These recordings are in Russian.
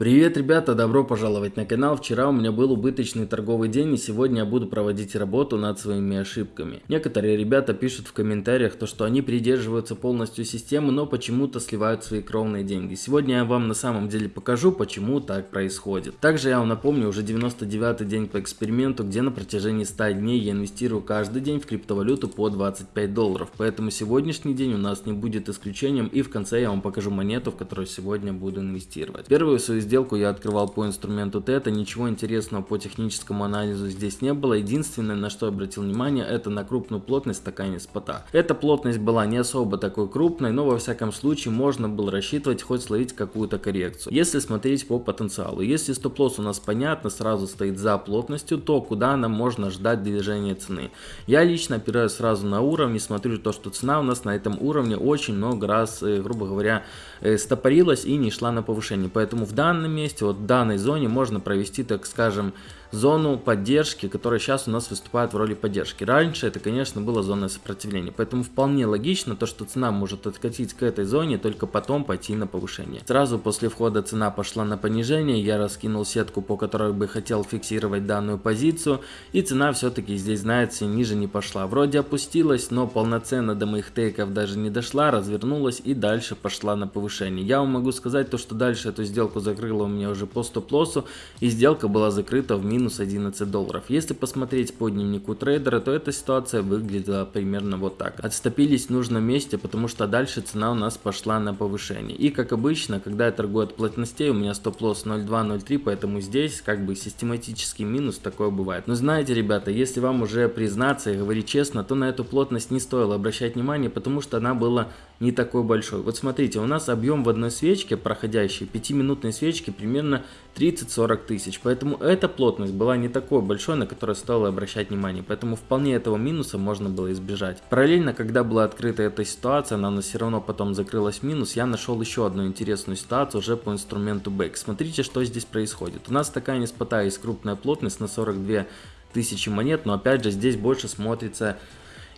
Привет, ребята, добро пожаловать на канал. Вчера у меня был убыточный торговый день, и сегодня я буду проводить работу над своими ошибками. Некоторые ребята пишут в комментариях, то, что они придерживаются полностью системы, но почему-то сливают свои кровные деньги. Сегодня я вам на самом деле покажу, почему так происходит. Также я вам напомню, уже 99 день по эксперименту, где на протяжении 100 дней я инвестирую каждый день в криптовалюту по 25 долларов. Поэтому сегодняшний день у нас не будет исключением, и в конце я вам покажу монету, в которую сегодня буду инвестировать. Первую свою сделку я открывал по инструменту тета, ничего интересного по техническому анализу здесь не было. Единственное, на что обратил внимание, это на крупную плотность стакане спота. Эта плотность была не особо такой крупной, но во всяком случае можно было рассчитывать хоть словить какую-то коррекцию. Если смотреть по потенциалу, если стоп-лосс у нас понятно, сразу стоит за плотностью, то куда нам можно ждать движения цены? Я лично опираюсь сразу на уровни, смотрю то, что цена у нас на этом уровне очень много раз, э, грубо говоря, э, стопорилась и не шла на повышение. Поэтому в данном данном месте, вот в данной зоне можно провести, так скажем, зону поддержки, которая сейчас у нас выступает в роли поддержки. Раньше это, конечно, была зона сопротивления, поэтому вполне логично то, что цена может откатить к этой зоне, только потом пойти на повышение. Сразу после входа цена пошла на понижение, я раскинул сетку, по которой бы хотел фиксировать данную позицию, и цена все-таки здесь, знаете, ниже не пошла. Вроде опустилась, но полноценно до моих тейков даже не дошла, развернулась и дальше пошла на повышение. Я вам могу сказать то, что дальше эту сделку закрыла у меня уже по стоп-лоссу, и сделка была закрыта в минус минус 11 долларов. Если посмотреть по дневнику трейдера, то эта ситуация выглядела примерно вот так. Отступились в нужном месте, потому что дальше цена у нас пошла на повышение. И как обычно, когда я торгую от плотностей, у меня стоп-лосс 0.2-0.3, поэтому здесь как бы систематический минус такое бывает. Но знаете, ребята, если вам уже признаться и говорить честно, то на эту плотность не стоило обращать внимание, потому что она была не такой большой. Вот смотрите, у нас объем в одной свечке, проходящей 5-минутной свечки, примерно 30-40 тысяч. Поэтому эта плотность была не такой большой, на которую стоило обращать внимание. Поэтому вполне этого минуса можно было избежать. Параллельно, когда была открыта эта ситуация, она у нас все равно потом закрылась минус, я нашел еще одну интересную ситуацию уже по инструменту Back. Смотрите, что здесь происходит. У нас такая неспота есть крупная плотность на 42 тысячи монет, но опять же здесь больше смотрится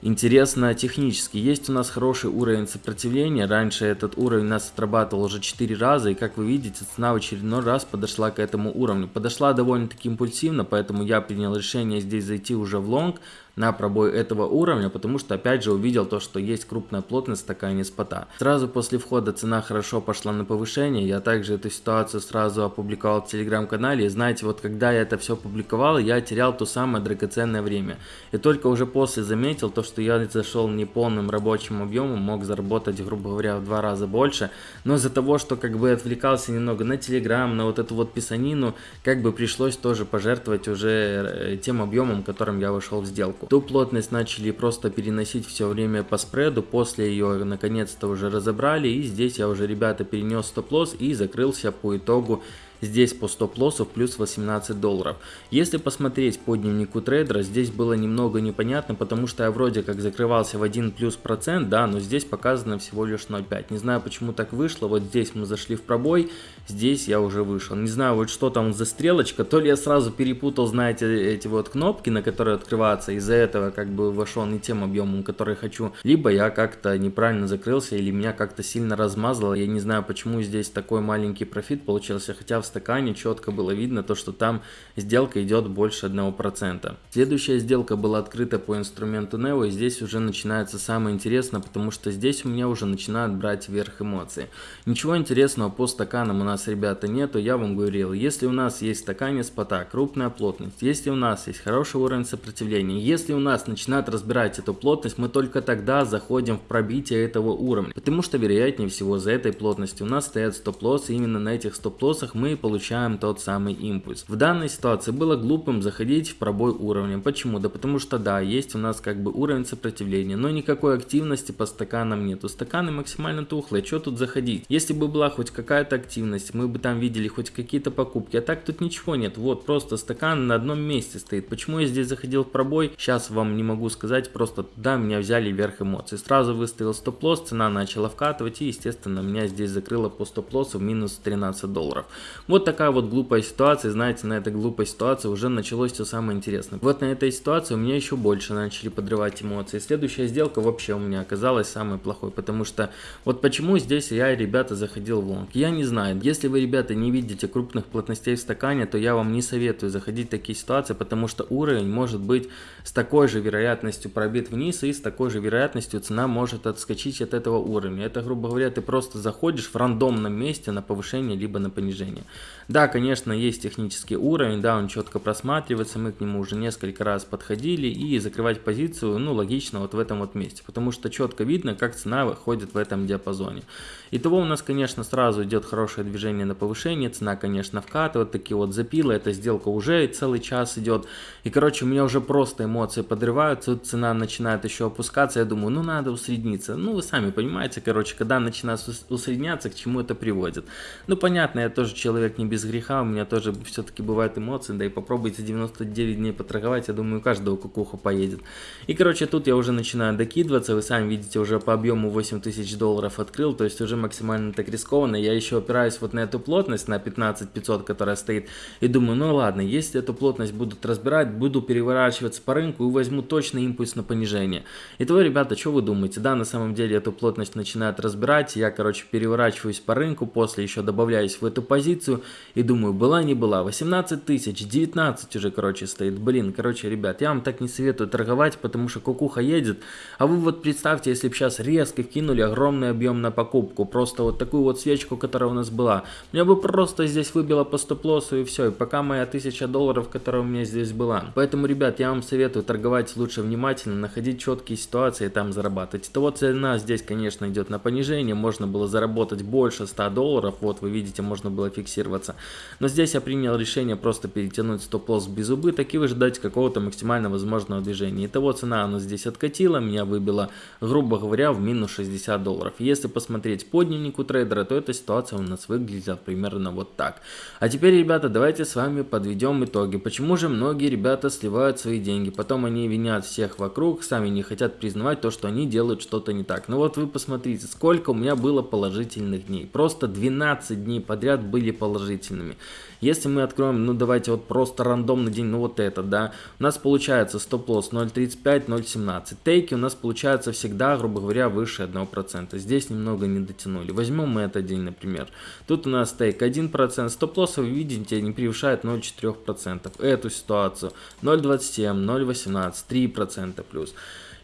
Интересно технически. Есть у нас хороший уровень сопротивления. Раньше этот уровень нас отрабатывал уже 4 раза. И как вы видите, цена в очередной раз подошла к этому уровню. Подошла довольно-таки импульсивно, поэтому я принял решение здесь зайти уже в лонг на пробой этого уровня, потому что опять же увидел то, что есть крупная плотность такая не спота. Сразу после входа цена хорошо пошла на повышение, я также эту ситуацию сразу опубликовал в телеграм-канале, и знаете, вот когда я это все публиковал, я терял то самое драгоценное время. И только уже после заметил то, что я зашел не полным рабочим объемом, мог заработать, грубо говоря, в два раза больше, но из-за того, что как бы отвлекался немного на телеграм, на вот эту вот писанину, как бы пришлось тоже пожертвовать уже э, тем объемом, которым я вошел в сделку сделку. Ту плотность начали просто переносить все время по спреду, после ее наконец-то уже разобрали, и здесь я уже, ребята, перенес стоп-лосс и закрылся по итогу Здесь по стоп-лоссу плюс 18 долларов. Если посмотреть по дневнику трейдера, здесь было немного непонятно, потому что я вроде как закрывался в 1 плюс процент, да, но здесь показано всего лишь 0,5. Не знаю, почему так вышло. Вот здесь мы зашли в пробой, здесь я уже вышел. Не знаю, вот что там за стрелочка. То ли я сразу перепутал, знаете, эти вот кнопки, на которые открываться. Из-за этого как бы вошел не тем объемом, который хочу. Либо я как-то неправильно закрылся, или меня как-то сильно размазало. Я не знаю, почему здесь такой маленький профит получился, хотя в стакане четко было видно то, что там сделка идет больше 1%. Следующая сделка была открыта по инструменту Neo, и здесь уже начинается самое интересное, потому что здесь у меня уже начинают брать вверх эмоции. Ничего интересного по стаканам у нас, ребята, нету, я вам говорил, если у нас есть стакане спота крупная плотность, если у нас есть хороший уровень сопротивления, если у нас начинают разбирать эту плотность, мы только тогда заходим в пробитие этого уровня, потому что вероятнее всего за этой плотностью у нас стоят стоп-лоссы, именно на этих стоп-лоссах мы получаем тот самый импульс. В данной ситуации было глупым заходить в пробой уровня. Почему? Да потому что да, есть у нас как бы уровень сопротивления, но никакой активности по стаканам нету. Стаканы максимально тухлые, что тут заходить? Если бы была хоть какая-то активность, мы бы там видели хоть какие-то покупки, а так тут ничего нет. Вот просто стакан на одном месте стоит. Почему я здесь заходил в пробой? Сейчас вам не могу сказать, просто туда меня взяли вверх эмоций. Сразу выставил стоп-лосс, цена начала вкатывать и естественно меня здесь закрыло по стоп-лоссу в минус 13 долларов. Вот такая вот глупая ситуация, знаете, на этой глупой ситуации уже началось все самое интересное. Вот на этой ситуации у меня еще больше начали подрывать эмоции. Следующая сделка вообще у меня оказалась самой плохой, потому что вот почему здесь я, ребята, заходил в лонг. Я не знаю, если вы, ребята, не видите крупных плотностей в стакане, то я вам не советую заходить в такие ситуации, потому что уровень может быть с такой же вероятностью пробит вниз и с такой же вероятностью цена может отскочить от этого уровня. Это, грубо говоря, ты просто заходишь в рандомном месте на повышение либо на понижение. Да, конечно, есть технический уровень, да, он четко просматривается, мы к нему уже несколько раз подходили и закрывать позицию, ну, логично вот в этом вот месте, потому что четко видно, как цена выходит в этом диапазоне. Итого у нас, конечно, сразу идет хорошее движение на повышение, цена, конечно, вкатывает, такие вот запилы, эта сделка уже целый час идет, и, короче, у меня уже просто эмоции подрываются, цена начинает еще опускаться, я думаю, ну, надо усредниться, ну, вы сами понимаете, короче, когда начинает усредняться, к чему это приводит. Ну, понятно, я тоже человек не без греха, у меня тоже все-таки бывают эмоции, да и попробуйте 99 дней поторговать, я думаю, у каждого кукуха поедет. И, короче, тут я уже начинаю докидываться, вы сами видите, уже по объему 8000 долларов открыл, то есть уже максимально так рискованно, я еще опираюсь вот на эту плотность, на 15500, которая стоит, и думаю, ну ладно, если эту плотность будут разбирать, буду переворачиваться по рынку и возьму точно импульс на понижение. Итого, ребята, что вы думаете? Да, на самом деле эту плотность начинает разбирать, я, короче, переворачиваюсь по рынку, после еще добавляюсь в эту позицию, и думаю, была не была, 18 тысяч, 19 уже, короче, стоит. Блин, короче, ребят, я вам так не советую торговать, потому что кукуха едет. А вы вот представьте, если бы сейчас резко кинули огромный объем на покупку, просто вот такую вот свечку, которая у нас была. Меня бы просто здесь выбило по стоп-лоссу и все. И пока моя 1000 долларов, которая у меня здесь была. Поэтому, ребят, я вам советую торговать лучше внимательно, находить четкие ситуации и там зарабатывать. То вот цена здесь, конечно, идет на понижение. Можно было заработать больше 100 долларов. Вот вы видите, можно было фиксироваться двигаться. Но здесь я принял решение просто перетянуть стоп-лосс без убыток и выждать какого-то максимально возможного движения. Итого цена она здесь откатила, меня выбила, грубо говоря, в минус 60 долларов. Если посмотреть по дневнику трейдера, то эта ситуация у нас выглядела примерно вот так. А теперь, ребята, давайте с вами подведем итоги. Почему же многие ребята сливают свои деньги, потом они винят всех вокруг, сами не хотят признавать то, что они делают что-то не так. Ну вот вы посмотрите, сколько у меня было положительных дней. Просто 12 дней подряд были положительные положительными. Если мы откроем, ну давайте вот просто рандомный день, ну вот этот, да, у нас получается стоп-лосс 0.35, 0.17. Тейки у нас получается всегда, грубо говоря, выше 1%. Здесь немного не дотянули. Возьмем мы этот день, например. Тут у нас тейк 1%, стоп-лосс, вы видите, не превышает 0.4%. Эту ситуацию 0.27, 0.18, 3% плюс.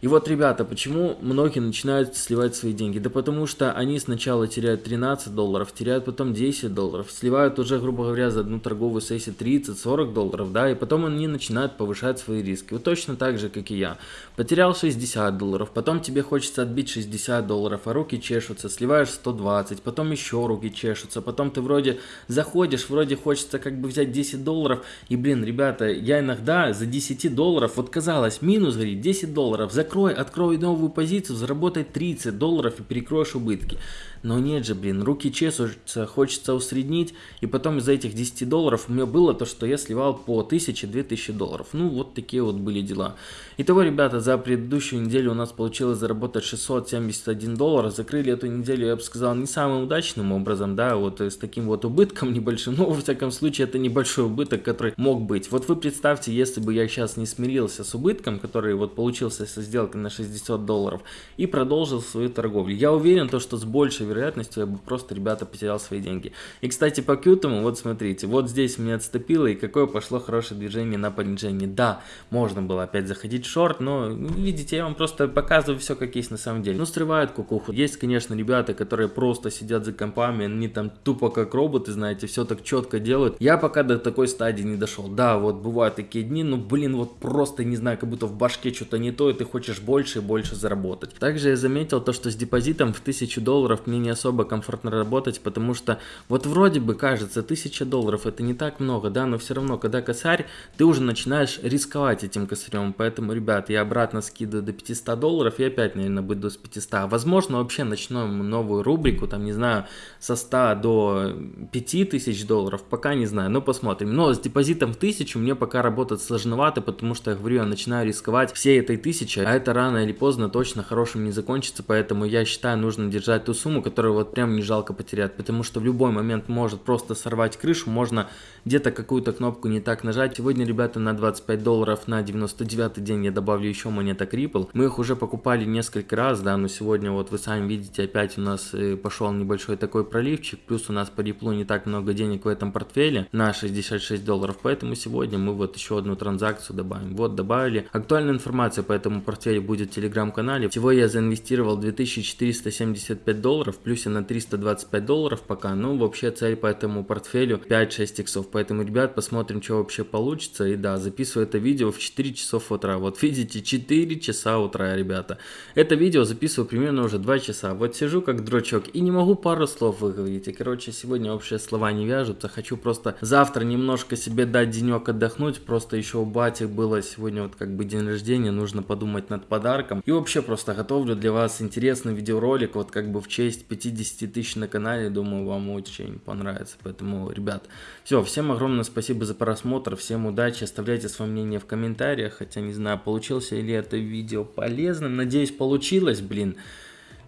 И вот, ребята, почему многие начинают сливать свои деньги? Да потому что они сначала теряют 13 долларов, теряют потом 10 долларов, сливают уже, грубо говоря, за одну торговую сессию 30-40 долларов, да, и потом они начинают повышать свои риски. Вот точно так же, как и я. Потерял 60 долларов, потом тебе хочется отбить 60 долларов, а руки чешутся, сливаешь 120, потом еще руки чешутся, потом ты вроде заходишь, вроде хочется как бы взять 10 долларов, и, блин, ребята, я иногда за 10 долларов, вот казалось, минус, говорит, 10 долларов, за закрой, открой новую позицию, заработай 30 долларов и перекроешь убытки. Но нет же, блин, руки чешутся, хочется усреднить, и потом из-за этих 10 долларов у меня было то, что я сливал по 1000-2000 долларов. Ну, вот такие вот были дела. Итого, ребята, за предыдущую неделю у нас получилось заработать 671 доллар. Закрыли эту неделю, я бы сказал, не самым удачным образом, да, вот с таким вот убытком небольшим. Но, во всяком случае, это небольшой убыток, который мог быть. Вот вы представьте, если бы я сейчас не смирился с убытком, который вот получился со сделкой на 60 долларов, и продолжил свою торговлю. Я уверен, то, что с большей вероятностью я бы просто, ребята, потерял свои деньги. И, кстати, по кьютому, вот смотрите, вот здесь меня отступило, и какое пошло хорошее движение на понижение. Да, можно было опять заходить в шорт, но, видите, я вам просто показываю все, как есть на самом деле. Ну, срывают кукуху. Есть, конечно, ребята, которые просто сидят за компами, они там тупо как роботы, знаете, все так четко делают. Я пока до такой стадии не дошел. Да, вот бывают такие дни, но, блин, вот просто, не знаю, как будто в башке что-то не то, и ты хочешь больше и больше заработать. Также я заметил то, что с депозитом в 1000 долларов мне не особо комфортно работать, потому что вот вроде бы кажется 1000 долларов это не так много, да, но все равно, когда косарь, ты уже начинаешь рисковать этим косарем, поэтому, ребят, я обратно скидываю до 500 долларов и опять, наверное, буду с 500. Возможно, вообще начнем новую рубрику, там, не знаю, со 100 до 5000 долларов, пока не знаю, но посмотрим. Но с депозитом в 1000 мне пока работать сложновато, потому что, я говорю, я начинаю рисковать всей этой 1000, а это рано или поздно точно хорошим не закончится, поэтому я считаю, нужно держать ту сумму, которую вот прям не жалко потерять, потому что в любой момент может просто сорвать крышу, можно где-то какую-то кнопку не так нажать. Сегодня, ребята, на 25 долларов на 99 день я добавлю еще монеток Ripple. Мы их уже покупали несколько раз, да, но сегодня вот вы сами видите, опять у нас э, пошел небольшой такой проливчик, плюс у нас по Ripple не так много денег в этом портфеле на 66 долларов, поэтому сегодня мы вот еще одну транзакцию добавим. Вот добавили. Актуальная информация по этому портфелю будет в телеграм-канале. Всего я заинвестировал 2475 долларов, плюс я на 325 долларов пока. Ну, вообще цель по этому портфелю 5-6 иксов. Поэтому, ребят, посмотрим, что вообще получится. И да, записываю это видео в 4 часов утра. Вот видите, 4 часа утра, ребята. Это видео записываю примерно уже 2 часа. Вот сижу как дрочок и не могу пару слов выговорить. И, короче, сегодня вообще слова не вяжутся. Хочу просто завтра немножко себе дать денек отдохнуть. Просто еще у бати было сегодня вот как бы день рождения. Нужно подумать над подарком. И вообще просто готовлю для вас интересный видеоролик. Вот как бы в честь 50 тысяч на канале. Думаю, вам очень понравится. Поэтому, ребят, все, всем огромное спасибо за просмотр. Всем удачи. Оставляйте свое мнение в комментариях. Хотя не знаю, получился ли это видео полезным. Надеюсь, получилось, блин.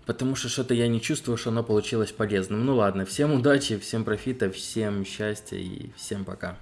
Потому что что-то я не чувствую, что оно получилось полезным. Ну ладно, всем удачи, всем профита, всем счастья и всем пока.